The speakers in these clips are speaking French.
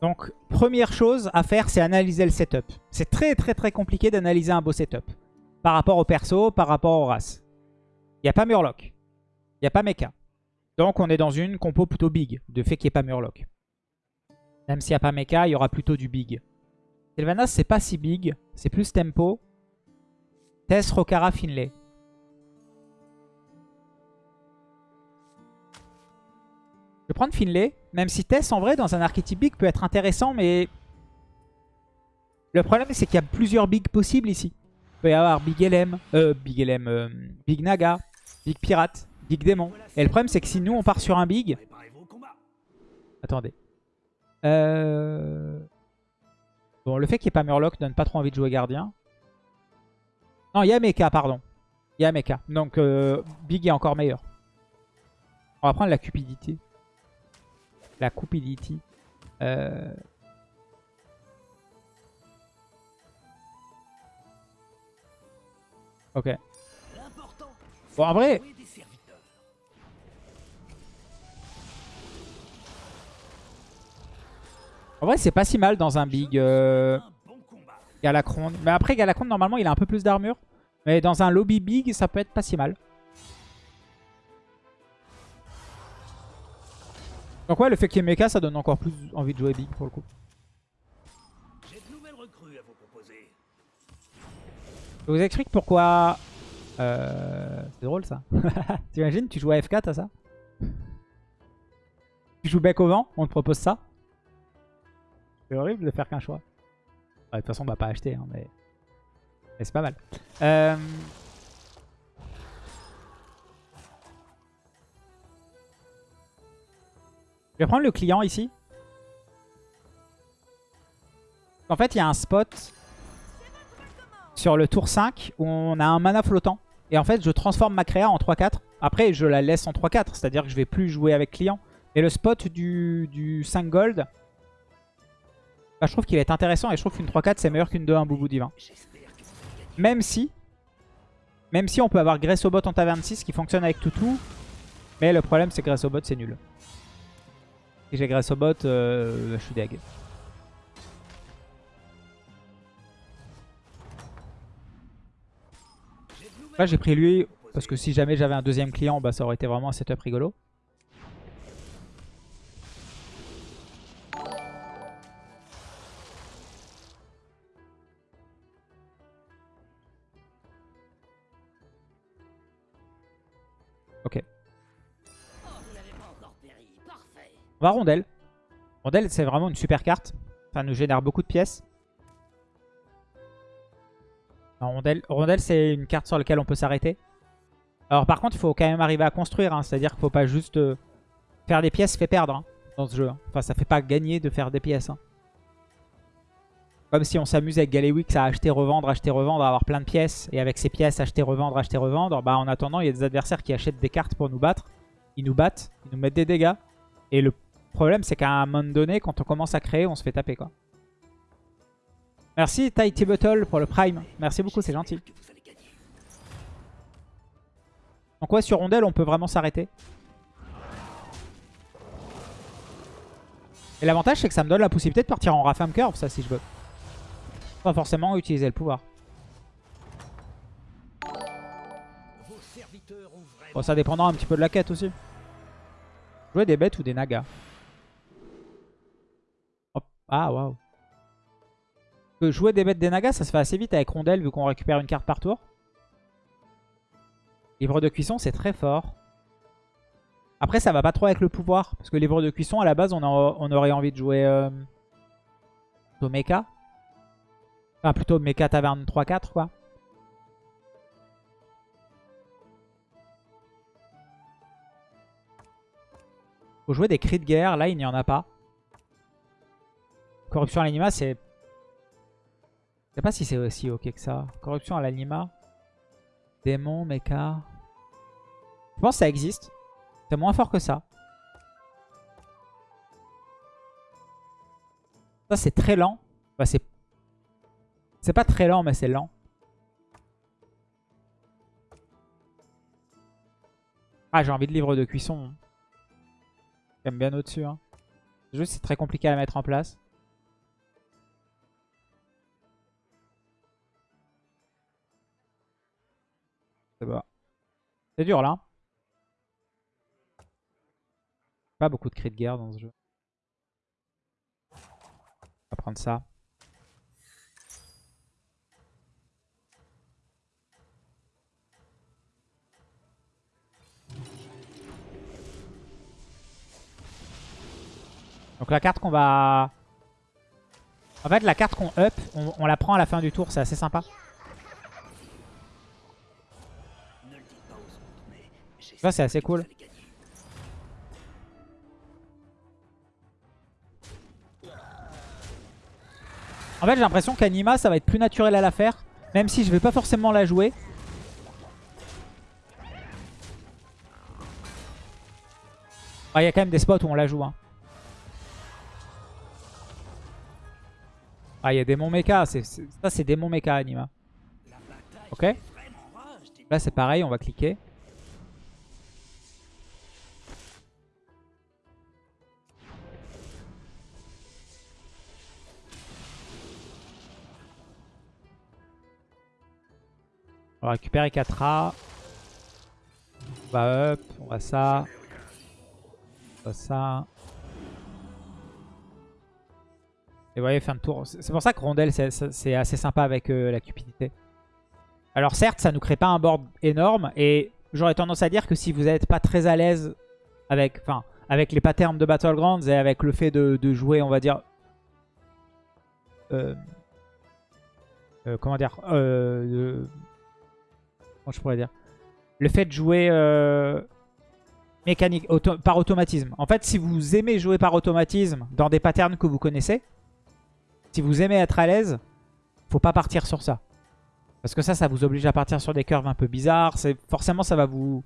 Donc, première chose à faire, c'est analyser le setup. C'est très très très compliqué d'analyser un beau setup. Par rapport au perso, par rapport aux races. Il n'y a pas Murloc. Il a pas Mecha. Donc on est dans une compo plutôt big, de fait qu'il n'y ait pas Murloc. Même s'il n'y a pas Mecha, il y aura plutôt du big. Sylvanas, c'est pas si big. C'est plus tempo. Tess, Rokara, Finlay. Je vais prendre Finlay. Même si Tess, en vrai, dans un archétype big, peut être intéressant, mais... Le problème, c'est qu'il y a plusieurs bigs possibles ici. Il peut y avoir Big LM, euh, Big LM, euh, Big Naga, Big Pirate, Big Démon. Et le problème, c'est que si nous, on part sur un big... Attendez. Euh... Bon, le fait qu'il n'y ait pas Murloc donne pas trop envie de jouer gardien. Non, il y a Mecha, pardon. Il y a Mecha. Donc, Big est encore meilleur. On va prendre la cupidité. La cupidity. Euh... Ok. Bon, en vrai... En vrai, c'est pas si mal dans un big euh, Galacron. Mais après, Galacron, normalement, il a un peu plus d'armure. Mais dans un lobby big, ça peut être pas si mal. Donc ouais, le fait qu'il y ait mecha, ça donne encore plus envie de jouer big pour le coup. Je vous explique pourquoi... Euh... C'est drôle ça. T'imagines, tu joues à F4 à ça? Tu joues bec au vent, on te propose ça? C'est horrible de faire qu'un choix. de toute façon, on va pas acheter, hein, mais, mais c'est pas mal. Euh... Je vais prendre le client ici. En fait, il y a un spot sur le tour 5 où on a un mana flottant. Et en fait, je transforme ma créa en 3-4. Après, je la laisse en 3-4. C'est-à-dire que je vais plus jouer avec client. Et le spot du, du 5 gold, bah, je trouve qu'il est intéressant. Et je trouve qu'une 3-4, c'est meilleur qu'une 2-1 Boubou Divin. Même si, même si on peut avoir Gressobot en taverne 6 qui fonctionne avec Toutou. Mais le problème, c'est que Gressobot, c'est nul. Si j'ai Gressobot, euh, je suis deg. Là, j'ai pris lui parce que si jamais j'avais un deuxième client, bah, ça aurait été vraiment un setup rigolo. Ok. On va Rondelle. Rondelle, c'est vraiment une super carte. Ça nous génère beaucoup de pièces. rondelle, rondelle c'est une carte sur laquelle on peut s'arrêter. Alors par contre, il faut quand même arriver à construire. Hein. C'est-à-dire qu'il ne faut pas juste euh, faire des pièces fait perdre hein, dans ce jeu. Hein. Enfin, ça fait pas gagner de faire des pièces. Comme si on s'amuse avec Galewix à acheter, revendre, acheter, revendre, avoir plein de pièces. Et avec ces pièces, acheter, revendre, acheter, revendre. Bah, en attendant, il y a des adversaires qui achètent des cartes pour nous battre. Ils nous battent, ils nous mettent des dégâts. Et le problème, c'est qu'à un moment donné, quand on commence à créer, on se fait taper. quoi. Merci Tighty Bottle pour le Prime. Merci beaucoup, c'est gentil. Donc ouais, sur Rondelle, on peut vraiment s'arrêter. Et l'avantage, c'est que ça me donne la possibilité de partir en Rafam Curve, ça, si je veux. Pas forcément utiliser le pouvoir. Bon, ça dépendra un petit peu de la quête aussi. Jouer des bêtes ou des nagas. Ah, waouh. Jouer des bêtes des nagas, ça se fait assez vite avec rondelle vu qu'on récupère une carte par tour. Livre de cuisson, c'est très fort. Après, ça va pas trop avec le pouvoir. Parce que livre de cuisson, à la base, on, aurait envie de jouer euh, mecha. Enfin, plutôt mecha taverne 3-4, quoi. Faut jouer des cris de guerre. Là, il n'y en a pas. Corruption à l'anima, c'est... Je sais pas si c'est aussi ok que ça. Corruption à l'anima. Démon, mecha. Je pense que ça existe. C'est moins fort que ça. Ça, c'est très lent. C'est... C'est pas très lent, mais c'est lent. Ah, j'ai envie de livre de cuisson. J'aime bien au-dessus. Hein. Juste, c'est très compliqué à mettre en place. C'est dur là. Pas beaucoup de cris de guerre dans ce jeu. On va prendre ça. Donc la carte qu'on va... En fait, la carte qu'on up, on la prend à la fin du tour. C'est assez sympa. Ça, c'est assez cool. En fait, j'ai l'impression qu'Anima, ça va être plus naturel à la faire. Même si je vais pas forcément la jouer. Il y a quand même des spots où on la joue. Hein. Ah, il y a démon mecha. Ça, c'est démon mecha, Anima. Ok Là, c'est pareil, on va cliquer. Récupérer 4A. On va up, on va ça. On va ça. Et vous voyez, fin de tour. C'est pour ça que Rondelle, c'est assez sympa avec euh, la cupidité. Alors certes, ça nous crée pas un board énorme. Et j'aurais tendance à dire que si vous n'êtes pas très à l'aise avec, enfin, avec les patterns de Battlegrounds et avec le fait de, jouer, on va dire... Euh, euh, comment dire je pourrais dire Le fait de jouer euh, mécanique, par automatisme. En fait, si vous aimez jouer par automatisme dans des patterns que vous connaissez, si vous aimez être à l'aise, faut pas partir sur ça. Parce que ça, ça vous oblige à partir sur des curves un peu bizarres. Forcément, ça va vous...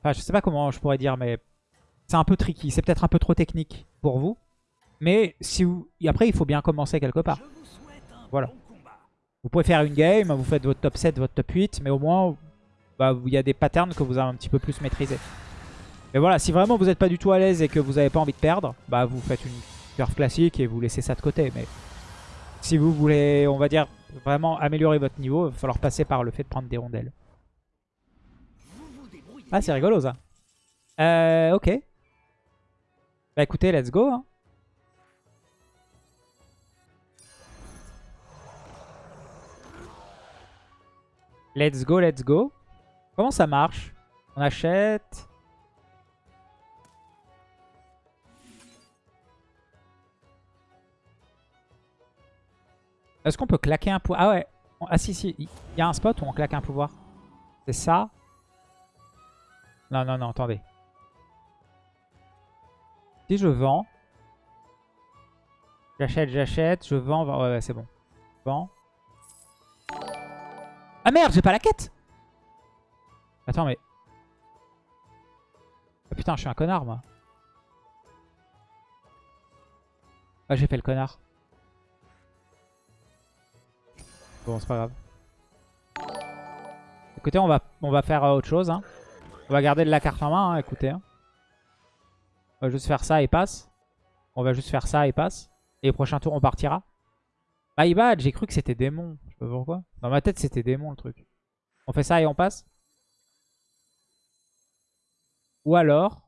Enfin, je sais pas comment je pourrais dire, mais c'est un peu tricky. C'est peut-être un peu trop technique pour vous. Mais si vous... après, il faut bien commencer quelque part. Voilà. Vous pouvez faire une game, vous faites votre top 7, votre top 8, mais au moins, bah, il y a des patterns que vous avez un petit peu plus maîtrisés. Mais voilà, si vraiment vous n'êtes pas du tout à l'aise et que vous n'avez pas envie de perdre, bah vous faites une curve classique et vous laissez ça de côté. Mais si vous voulez, on va dire, vraiment améliorer votre niveau, il va falloir passer par le fait de prendre des rondelles. Ah, c'est rigolo ça. Euh, ok. Bah écoutez, let's go. Hein. Let's go, let's go. Comment ça marche? On achète. Est-ce qu'on peut claquer un pouvoir? Ah ouais. Ah si, si. Il y a un spot où on claque un pouvoir. C'est ça. Non, non, non, attendez. Si je vends. J'achète, j'achète. Je vends. Ouais, ouais c'est bon. Vends. Ah merde, j'ai pas la quête Attends, mais... Ah putain, je suis un connard, moi. Ah, j'ai fait le connard. Bon, c'est pas grave. Écoutez, on va, on va faire euh, autre chose. Hein. On va garder de la carte en main, hein, écoutez. Hein. On va juste faire ça et passe. On va juste faire ça et passe. Et au prochain tour, on partira. My bad, j'ai cru que c'était démon. Je sais pas pourquoi. Dans ma tête, c'était démon le truc. On fait ça et on passe Ou alors...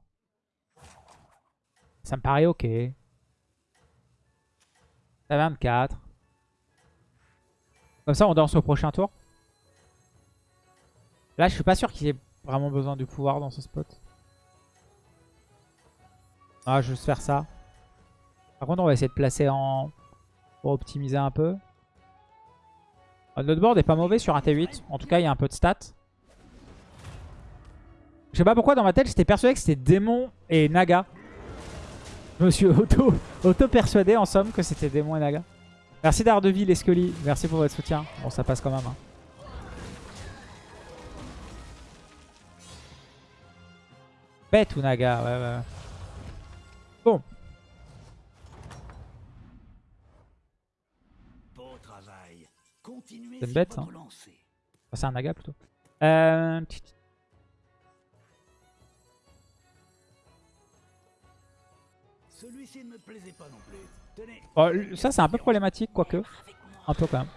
Ça me paraît ok. Ça 24. Comme ça, on danse au prochain tour. Là, je suis pas sûr qu'il ait vraiment besoin du pouvoir dans ce spot. Ah, je vais juste faire ça. Par contre, on va essayer de placer en... Pour optimiser un peu. Notre board est pas mauvais sur un T8. En tout cas, il y a un peu de stats. Je sais pas pourquoi dans ma tête, j'étais persuadé que c'était Démon et Naga. Je me suis auto-persuadé en somme que c'était Démon et Naga. Merci Daredevil et Scully. Merci pour votre soutien. Bon, ça passe quand même. Hein. Bête ou Naga Ouais, ouais. Bon. C'est une bête. Hein. c'est un naga plutôt. Euh... Oh, ça c'est un peu problématique quoique. Un peu quand même.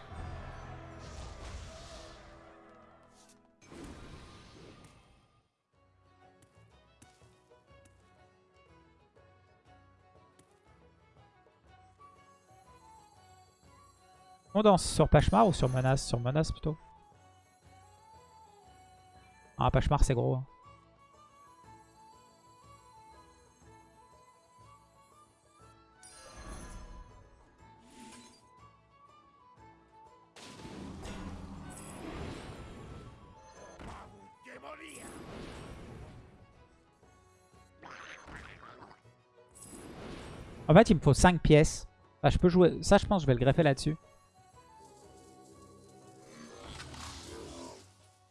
On danse? Sur Pachemar ou sur Menace Sur Menace plutôt. Ah, Pachemar c'est gros. hein. En fait, il me faut 5 pièces. Je peux jouer. Ça, je pense que je vais le greffer là-dessus.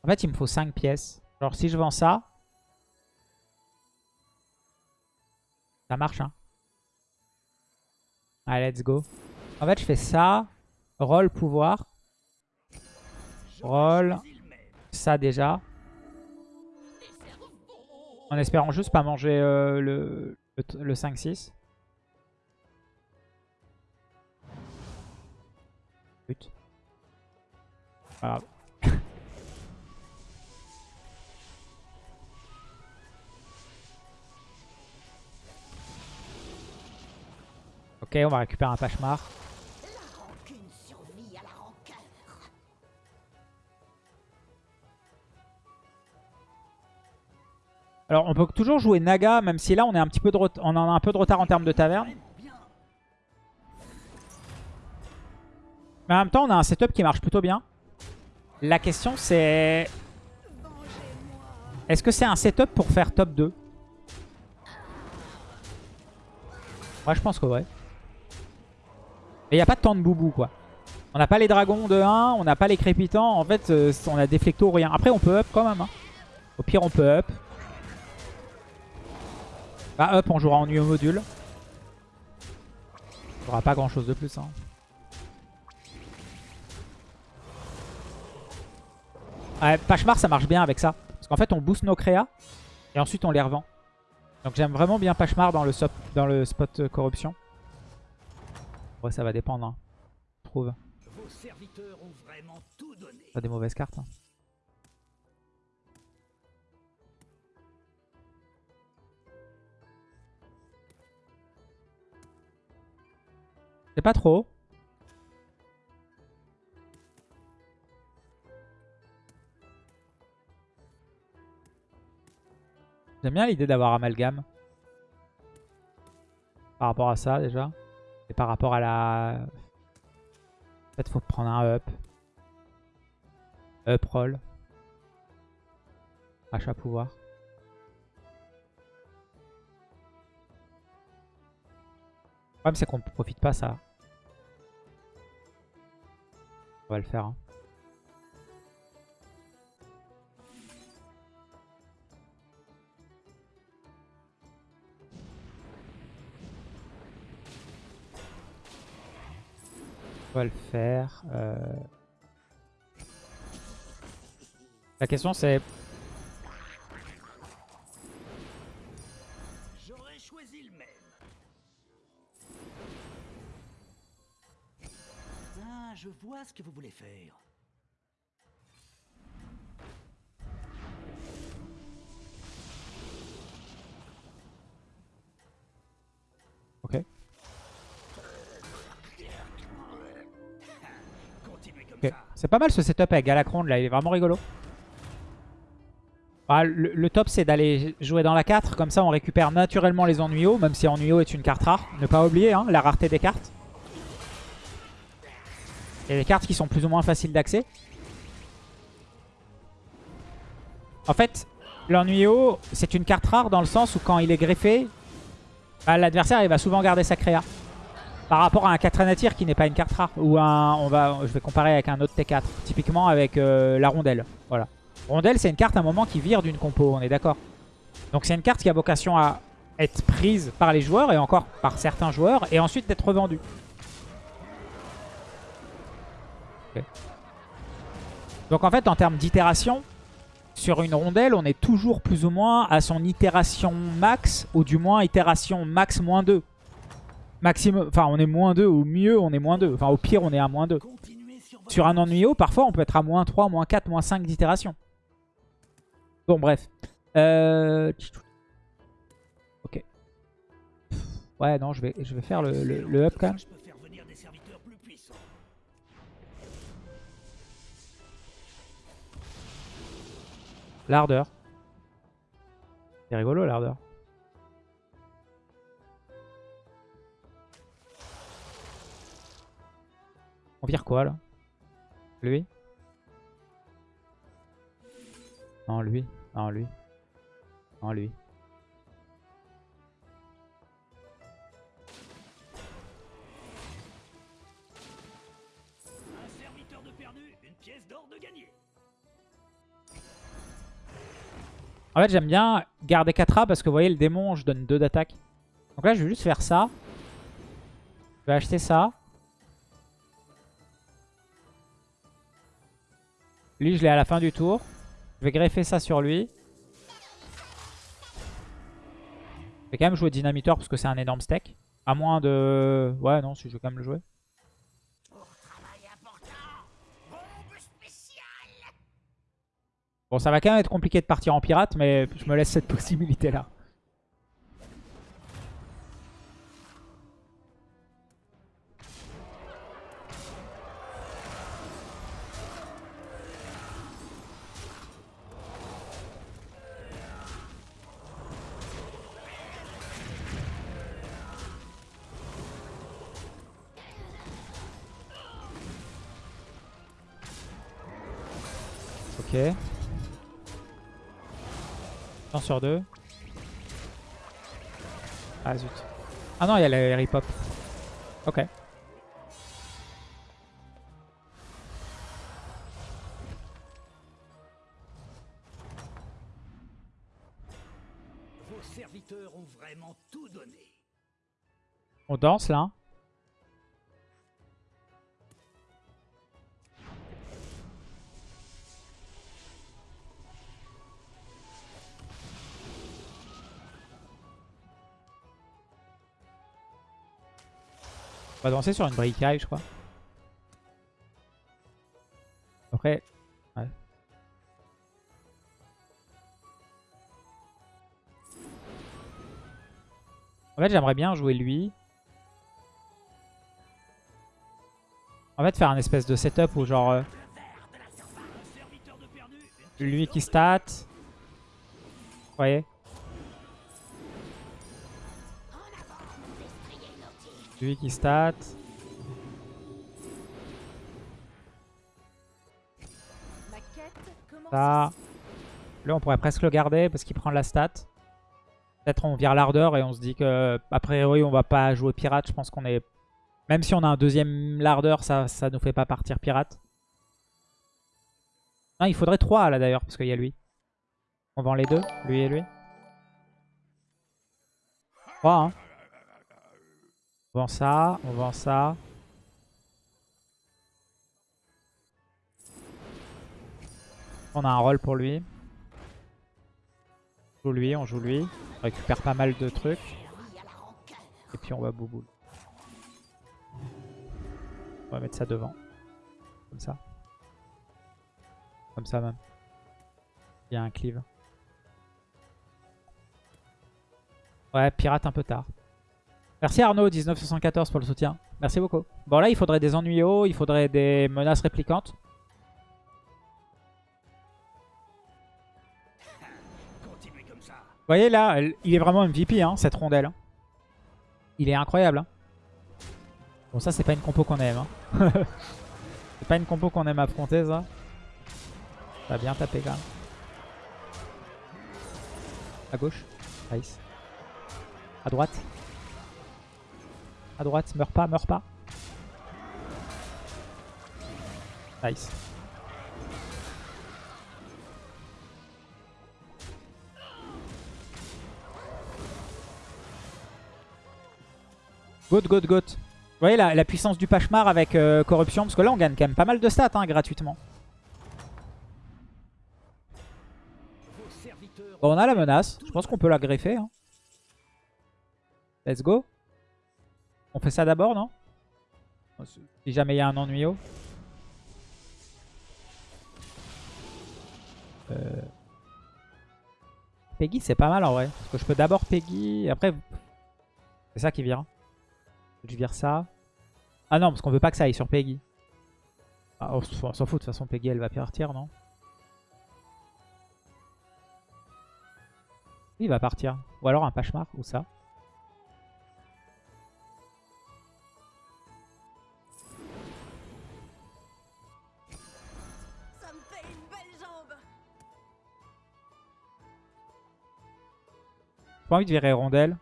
En fait, il me faut 5 pièces. Alors, si je vends ça... Ça marche, hein. Allez, let's go. En fait, je fais ça. Roll, pouvoir. Roll. Ça, déjà. En espérant juste pas manger euh, le, le, le 5-6. But. Ok, on va récupérer un Pachemar. Alors, on peut toujours jouer Naga, même si là, on, est un petit peu de on en a un peu de retard en termes de taverne. Mais en même temps, on a un setup qui marche plutôt bien. La question, c'est... Est-ce que c'est un setup pour faire top 2 Moi, je pense que ouais. Mais il n'y a pas tant de boubou, quoi. On n'a pas les dragons de 1, on n'a pas les crépitants. En fait, euh, on a des flectos, rien. Après, on peut up quand même. hein. Au pire, on peut up. Bah, up, on jouera en au module. On aura pas grand chose de plus. Hein. Ouais, Pachemar, ça marche bien avec ça. Parce qu'en fait, on booste nos créas. Et ensuite, on les revend. Donc, j'aime vraiment bien Pachemar dans le, sop- dans le spot euh, corruption. Ouais, ça va dépendre. Hein. Je trouve. Vos serviteurs ont vraiment tout donné. Pas des mauvaises cartes. hein. C'est pas trop. J'aime bien l'idée d'avoir amalgame. Par rapport à ça déjà. Et par rapport à la... Fait, faut prendre un up. Up roll. Achat pouvoir. Le problème c'est qu'on ne profite pas ça. On va le faire. hein. Le faire. euh. La question c'est je vois ce que vous voulez faire. C'est pas mal ce setup avec Galacron là, il est vraiment rigolo. Ah, le, top c'est d'aller jouer dans la 4, comme ça on récupère naturellement les ennuyots, même si ennuyo est une carte rare. Ne pas oublier hein, la rareté des cartes. Il y a des cartes qui sont plus ou moins faciles d'accès. En fait, l'ennuyo c'est une carte rare dans le sens où quand il est greffé, bah, l'adversaire il va souvent garder sa créa. Par rapport à un 4 anatir qui n'est pas une carte rare. Ou un. On va, je vais comparer avec un autre T4. Typiquement avec euh, la rondelle. Voilà. Rondelle, c'est une carte à un moment qui vire d'une compo, on est d'accord. Donc c'est une carte qui a vocation à être prise par les joueurs et encore par certains joueurs et ensuite d'être revendue. Donc en fait, en termes d'itération, sur une rondelle, on est toujours plus ou moins à son itération max, ou du moins itération max moins 2 maximum, enfin on est moins 2, au mieux on est moins 2, enfin au pire on est à moins 2. Sur un ennuyeux, parfois on peut être à moins 3, moins 4, moins 5 d'itération. Bon bref. Euh... Ok. Ouais non je vais, faire le, le, le up quand même. L'ardeur. C'est rigolo l'ardeur. On vire quoi là? Lui? Non lui. Non lui. Non lui. Un serviteur de perdu, une pièce d'or de gagné. En fait, j'aime bien garder 4A parce que vous voyez, le démon, je donne 2 d'attaque. Donc là, je vais juste faire ça. Je vais acheter ça. Lui, je l'ai à la fin du tour. Je vais greffer ça sur lui. Je vais quand même jouer Dynamiteur parce que c'est un énorme steak. À moins de... Ouais, non, si je vais quand même le jouer. Bon, ça va quand même être compliqué de partir en pirate, mais je me laisse cette possibilité-là. Ok. Un sur deux. Ah zut. Ah non, il y a le Harry Pop. Ok. Vos serviteurs ont vraiment tout donné. On danse là. Va danser sur une bricaille, je crois. Après, ouais. En fait, j'aimerais bien jouer lui. En fait, faire un espèce de setup où genre... euh, lui qui stat. Vous voyez? Lui qui stat. Ça. Là, on pourrait presque le garder parce qu'il prend la stat. Peut-être on vire l'ardeur et on se dit que, a priori, on va pas jouer pirate. Je pense qu'on est... Même si on a un deuxième l'ardeur, ça, ça nous fait pas partir pirate. Non, il faudrait 3 là d'ailleurs, parce qu'il y a lui. On vend les deux, lui et lui. 3, hein. On vend ça, on vend ça. On a un rôle pour lui. On joue lui, on joue lui. On récupère pas mal de trucs. Et puis on va bouboule. On va mettre ça devant. Comme ça. Comme ça même. Il y a un cleave. Ouais, pirate un peu tard. Merci Arnaud, 1974 pour le soutien. Merci beaucoup. Bon là, il faudrait des ennuyaux, il faudrait des menaces réplicantes. Vous voyez là, il est vraiment MVP, hein, cette rondelle. Il est incroyable. hein. Bon, ça, c'est pas une compo qu'on aime. hein. c'est pas une compo qu'on aime affronter, ça. Ça va bien taper quand même. À gauche. Nice. À droite. À droite, meurs pas, meurs pas. Nice. Goat, goat, goat. Vous voyez la, puissance du Pachemar avec euh, corruption Parce que là, on gagne quand même pas mal de stats hein, gratuitement. Bon, on a la menace. Je pense qu'on peut la greffer. hein. Let's go. On fait ça d'abord, non Si jamais il y a un ennuyau. Euh... Peggy, c'est pas mal en vrai. Parce que je peux d'abord Peggy. Après, c'est ça qui vire. Je vire ça. Ah non, parce qu'on veut pas que ça aille sur Peggy. Ah, on s'en fout, de toute façon, Peggy, elle va partir, non Il va partir. Ou alors un Pachemar, ou. Ça pas envie de virer Rondelle.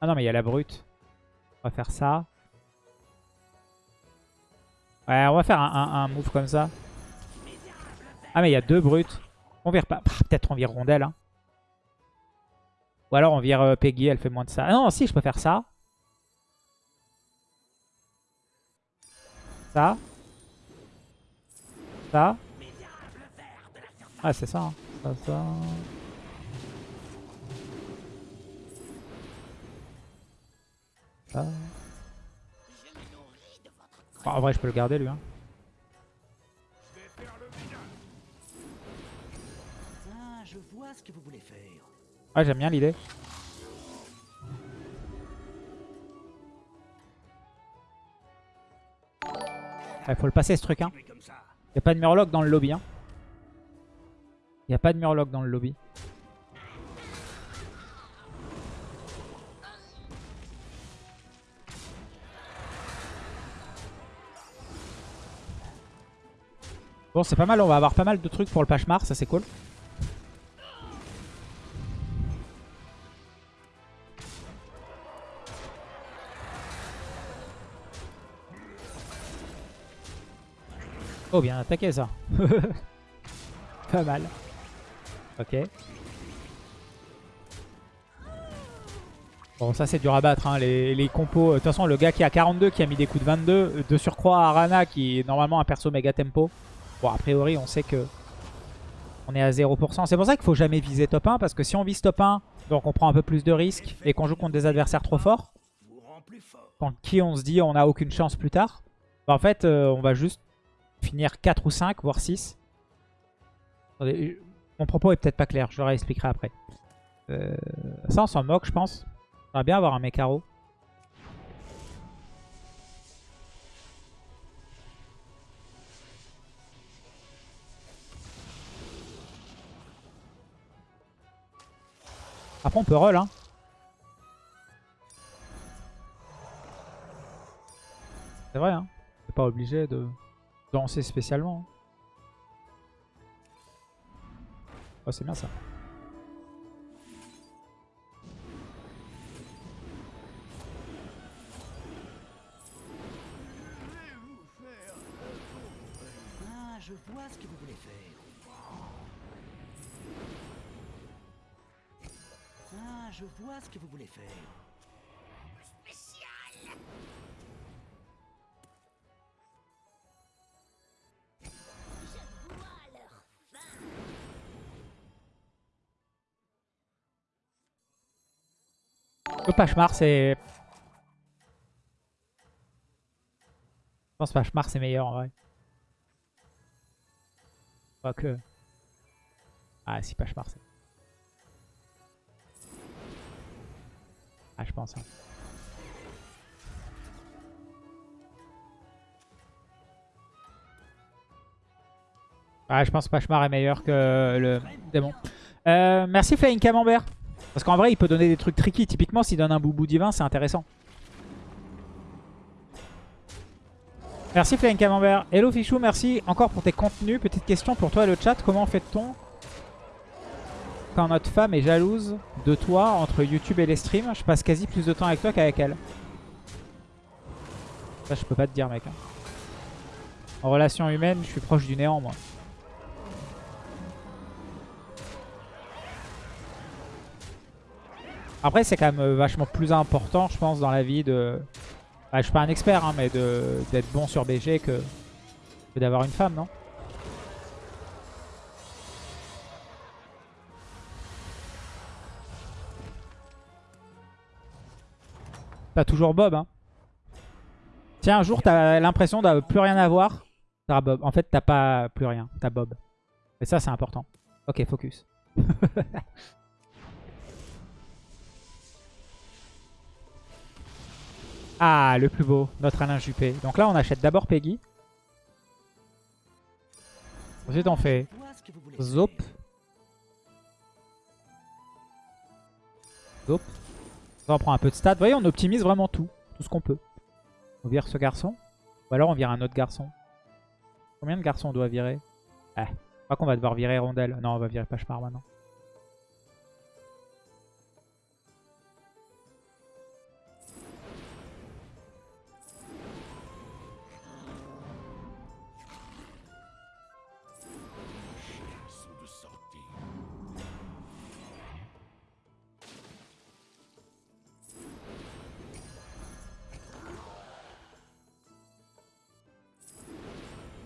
Ah non, mais il y a la brute. On va faire ça. Ouais, on va faire un, move comme ça. Ah, mais il y a deux brutes. On vire pas. Peut-être on vire Rondelle. hein. Ou alors on vire euh, Peggy, elle fait moins de ça. Ah non, si, je peux faire ça. Ça. Ça. Ah, c'est ça. hein. Ça, ça. Ça. Bon, en vrai, je peux le garder, lui. Hein. Ah. Ouais, j'aime bien l'idée. Il faut le passer ce truc. Hein. Continuez comme ça. Y a pas de murloc dans le lobby. Hein. Y a pas de murloc dans le lobby. Bon, c'est pas mal. On va avoir pas mal de trucs pour le Pachemar. Ça, c'est cool. Oh, bien attaqué ça. Pas mal. Ok. Bon, ça c'est dur à battre, hein, les, compos. De toute façon, le gars qui a 42, qui a mis des coups de 22, euh, de surcroît Arana, qui est normalement un perso méga tempo. Bon, a priori, on sait que on est à 0%. C'est pour ça qu'il faut jamais viser top 1, parce que si on vise top 1, donc on prend un peu plus de risques et qu'on joue contre des adversaires trop forts, contre qui on se dit on n'a aucune chance plus tard, bah en fait, euh, on va juste finir 4 ou 5, voire 6. Attendez, je- mon propos est peut-être pas clair, je le réexpliquerai après. Euh, ça, on s'en moque, je pense. J'aimerais bien avoir un Mekaro. Après, on peut roll, hein. C'est vrai, hein. C'est pas obligé de danser spécialement. C'est bien ça. Ah, je vois ce que vous voulez faire. Ah, je vois ce que vous voulez faire. Le Pachemar, c'est... Je pense que Pachemar, c'est meilleur en vrai. Quoique... Ah si, Pachemar, c'est... Ah, je pense. hein. Ah, je pense que Pachemar est meilleur que le démon. Euh, merci Flying Camembert. Parce qu'en vrai, il peut donner des trucs tricky. Typiquement, s'il donne un boubou divin, c'est intéressant. Merci Flying Camembert. Hello Fichou, merci encore pour tes contenus. Petite question pour toi et le chat. Comment fait-on quand notre femme est jalouse de toi entre YouTube et les streams? Je passe quasi plus de temps avec toi qu'avec elle. Ça, je peux pas te dire, mec. hein. En relation humaine, je suis proche du néant, moi. Après, c'est quand même euh, vachement plus important, je pense, dans la vie de... Bah, je suis pas un expert, hein, mais d'être bon sur BG que, d'avoir une femme, non? T'as toujours Bob, hein. Tiens, un jour, t'as l'impression de plus rien avoir. T'auras Bob. En fait, t'as pas plus rien. T'as Bob. Et ça, c'est important. Ok, focus. Ah, le plus beau, notre Alain Juppé. Donc là, on achète d'abord Peggy. Ensuite, on fait Zop. Zop. On prend un peu de stats. Vous voyez, on optimise vraiment tout. Tout ce qu'on peut. On vire ce garçon. Ou alors on vire un autre garçon. Combien de garçons on doit virer? Eh, je crois qu'on va devoir virer Rondelle. Non, on va virer Pachemar maintenant.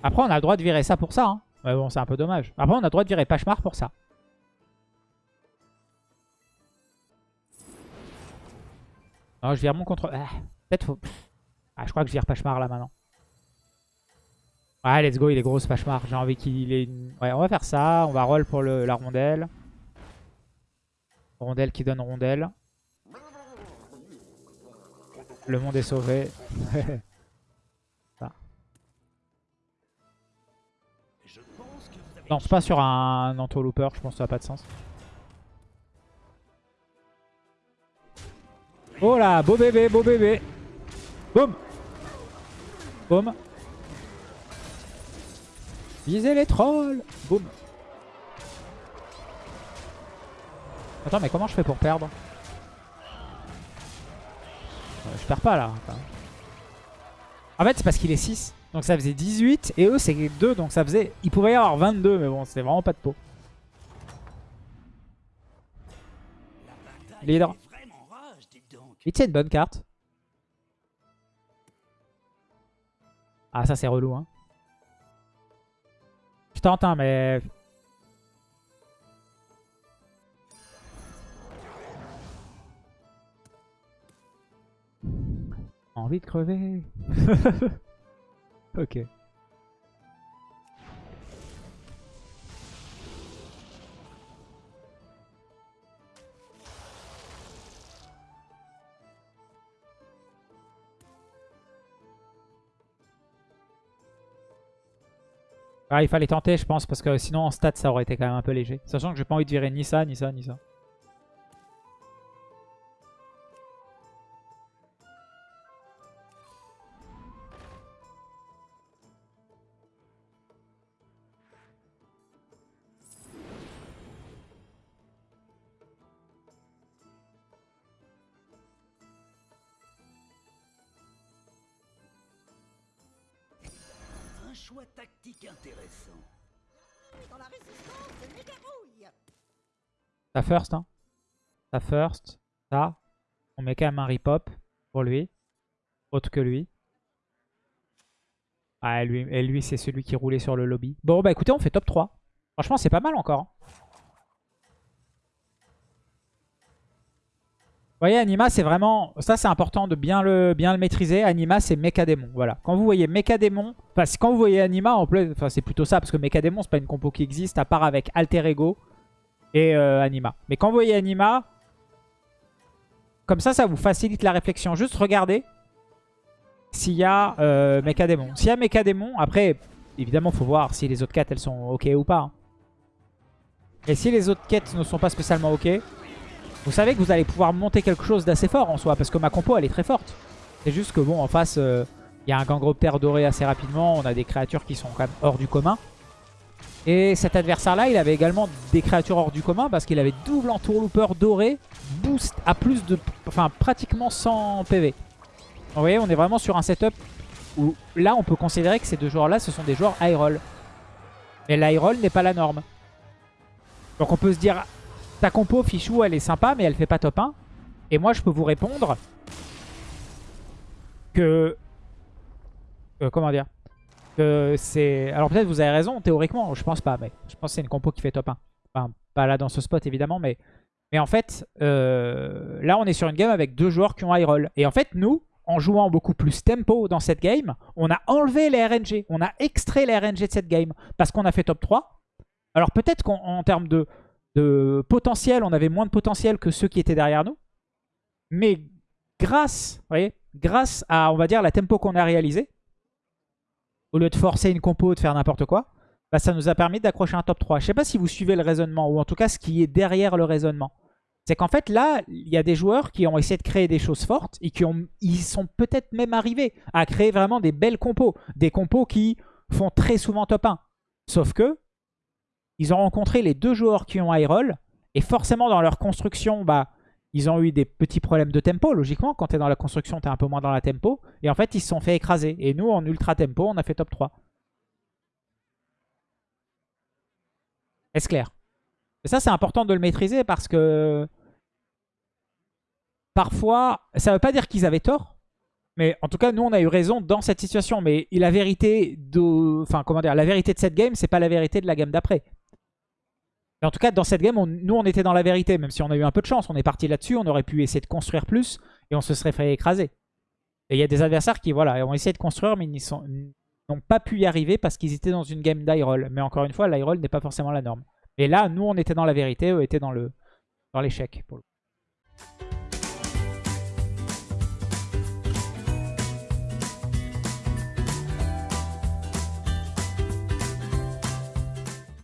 Après, on a le droit de virer ça pour ça. Hein. Mais bon, c'est un peu dommage. Après, on a le droit de virer Pachemar pour ça. Non, je vire mon contrôle. Ah, Peut-être faut... Ah, je crois que je vire Pachemar là maintenant. Ouais, let's go, il est gros ce Pachemar. J'ai envie qu'il ait une... Ouais, on va faire ça. On va roll pour le, la rondelle. Rondelle qui donne rondelle. Le monde est sauvé. c'est pas sur un Antolooper, je pense que ça n'a pas de sens. Oh là, beau bébé, beau bébé. Boum. Boum. Visez les trolls. Boum. Attends, mais comment je fais pour perdre Euh, Je perds pas là. En fait, c'est parce qu'il est 6. Donc ça faisait 18. Et eux, c'est 2. Donc ça faisait... Il pouvait y avoir 22. Mais bon, c'était vraiment pas de peau. Leader. est vraiment rage, dites donc. Et tiens, une bonne carte. Ah, ça c'est relou, hein. Je tente, hein, mais... Envie de crever. ok. Ah, il fallait tenter, je pense, parce que sinon en stats ça aurait été quand même un peu léger. Sachant que j'ai pas envie de virer ni ça, ni ça, ni ça. First, hein. Ça first. Ça. On met quand même un ripop pour lui. Autre que lui. Ah, lui, et lui c'est celui qui roulait sur le lobby. Bon, bah écoutez, on fait top 3. Franchement, c'est pas mal encore. hein. Vous voyez, Anima, c'est vraiment... Ça, c'est important de bien le, bien le maîtriser. Anima, c'est Mechadémon. Voilà. Quand vous voyez Mechadémon... Enfin, quand vous voyez Anima, en plus... Enfin, c'est plutôt ça, parce que Mechadémon, c'est pas une compo qui existe, à part avec Alter Ego et euh, Anima. Mais quand vous voyez Anima, comme ça, ça vous facilite la réflexion. Juste regardez s'il y a euh, Mechadémon. S'il y a Mechadémon, après, évidemment, faut voir si les autres quêtes, elles sont OK ou pas. hein. Et si les autres quêtes ne sont pas spécialement OK, vous savez que vous allez pouvoir monter quelque chose d'assez fort en soi, parce que ma compo, elle est très forte. C'est juste que, bon, en face, euh, il y a un gangroptère doré assez rapidement. On a des créatures qui sont quand même hors du commun. Et cet adversaire-là, il avait également des créatures hors du commun parce qu'il avait double entourlooper doré, boost à plus de... Enfin, pratiquement 100 PV. Vous voyez, on est vraiment sur un setup où là, on peut considérer que ces deux joueurs-là, ce sont des joueurs high roll. Mais l'high roll n'est pas la norme. Donc on peut se dire, ta compo Fichou, elle est sympa, mais elle fait pas top 1. Et moi, je peux vous répondre que... que- comment dire Alors peut-être vous avez raison, théoriquement, je pense pas, mais je pense que c'est une compo qui fait top 1. Enfin, pas là dans ce spot évidemment, mais, en fait, euh, là on est sur une game avec deux joueurs qui ont high roll. Et en fait, nous, en jouant beaucoup plus tempo dans cette game, on a enlevé les RNG, on a extrait les RNG de cette game, parce qu'on a fait top 3. Alors peut-être qu'en en termes de, potentiel, on avait moins de potentiel que ceux qui étaient derrière nous. Mais grâce, voyez, grâce à, on la tempo qu'on a réalisée, au lieu de forcer une compo, de faire n'importe quoi, bah, ça nous a permis d'accrocher un top 3. Je sais pas si vous suivez le raisonnement, ou en tout cas ce qui est derrière le raisonnement. C'est qu'en fait, là, il y a des joueurs qui ont essayé de créer des choses fortes et qui ont, ils sont peut-être même arrivés à créer vraiment des belles compos. Des compos qui font très souvent top 1. Sauf que, ils ont rencontré les deux joueurs qui ont high roll. Et forcément, dans leur construction, bah, ils ont eu des petits problèmes de tempo. Logiquement, quand tu es dans la construction, tu es un peu moins dans la tempo. Et en fait, ils se sont fait écraser. Et nous, en ultra tempo, on a fait top 3. Est-ce clair? Et ça, c'est important de le maîtriser parce que parfois, ça ne veut pas dire qu'ils avaient tort. Mais en tout cas, nous, on a eu raison dans cette situation. Mais la vérité de, enfin, comment dire, la vérité de cette game, c'est pas la vérité de la game d'après. En tout cas, dans cette game, nous, on était dans la vérité. Même si on a eu un peu de chance, on est parti là-dessus. On aurait pu essayer de construire plus et on se serait fait écraser. Et il y a des adversaires qui, voilà, ont essayé de construire, mais ils n'ont pas pu y arriver parce qu'ils étaient dans une game d'high-roll. Mais encore une fois, l'high-roll n'est pas forcément la norme. Et là, nous, on était dans la vérité, eux étaient dans le dans l'échec. pour le.